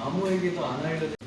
아무에게도 안 알려진